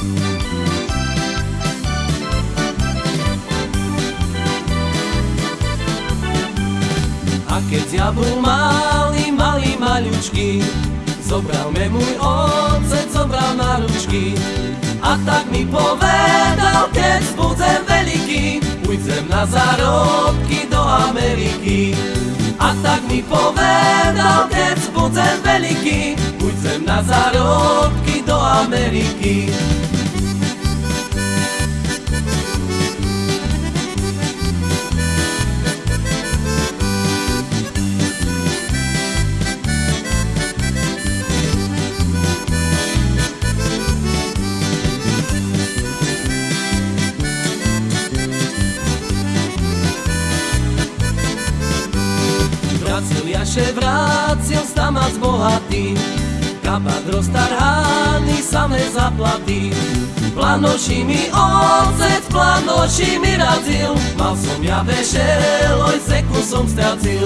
A keď ja bol malý, malý, maľučký, zobral me môj otec, zobral na ručky. A tak mi povedal, keď budem veľký, ujdem na zárobky do Ameriky. A tak mi povedal, keď budem veľký, ujdem na zárobky do Ameriky. Jaše vracil stamac bohatý. Kabát roztarhaný, samé zaplaty Planoši mi ocec, planoši mi radil Mal som ja vešel, oj zeku som stracil.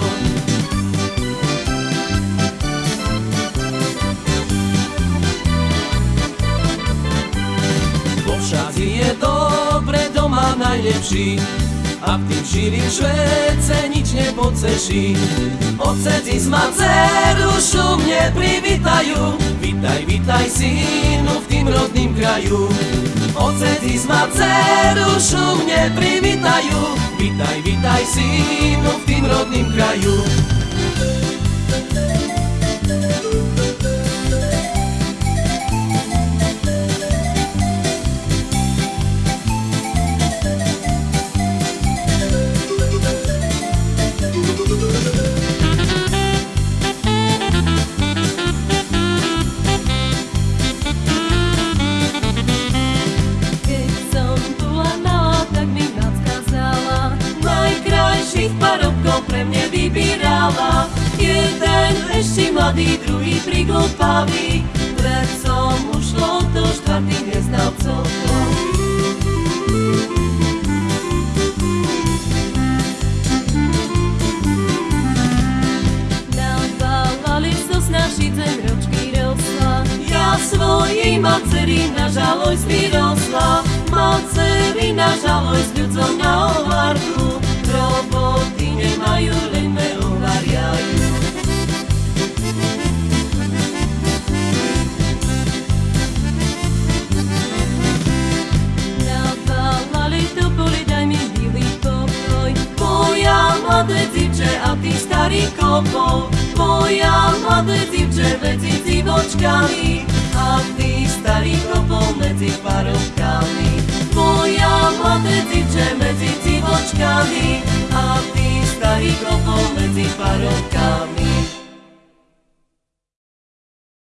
Vo je dobre, doma najlepší a v tým šírim švece nič nepodceší. Otec ma dceru šumne privítajú, vítaj, vítaj synu v tým rodným kraju. Otec ma dceru šumne privítajú, vítaj, vítaj synu v tým rodným kraju. Pre mne vybírala. Jeden ešte mladý, druhý priglupavý Pred som ušlo do štvrtých neznal celkom Nabávali so snažiť zem ročky rosla. Ja svojej macery na žalosť vyrosla. Macery na žalosť ľudzom na a ty starý kopov Moja mladé divče medzi divočkami A ty starý kopov medzi parovkami. Moja mladé divče medzi divočkami A ty starý kopov medzi parovkami